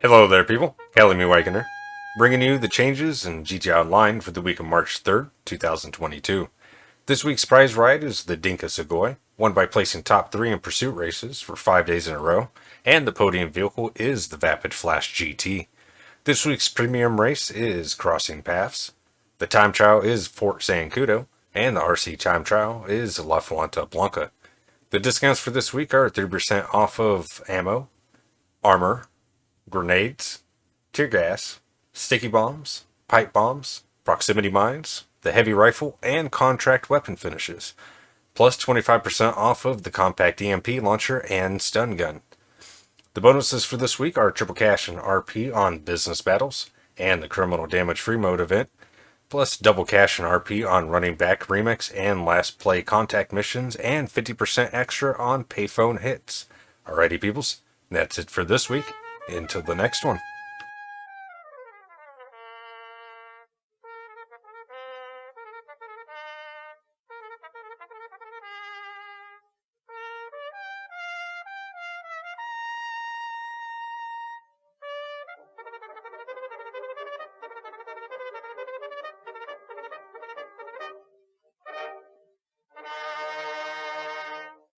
Hello there, people. Kelly Wagoner, bringing you the changes in GTA Online for the week of March 3rd, 2022. This week's prize ride is the Dinka Sugoi, won by placing top three in pursuit races for five days in a row, and the podium vehicle is the Vapid Flash GT. This week's premium race is Crossing Paths. The time trial is Fort Zancudo, and the RC time trial is La Fuente Blanca. The discounts for this week are 30% off of ammo, armor, grenades, tear gas, sticky bombs, pipe bombs, proximity mines, the heavy rifle, and contract weapon finishes, plus 25% off of the compact EMP launcher and stun gun. The bonuses for this week are triple cash and RP on business battles, and the criminal damage free mode event, plus double cash and RP on running back remix and last play contact missions, and 50% extra on payphone hits. Alrighty, peoples, that's it for this week. Until the next one.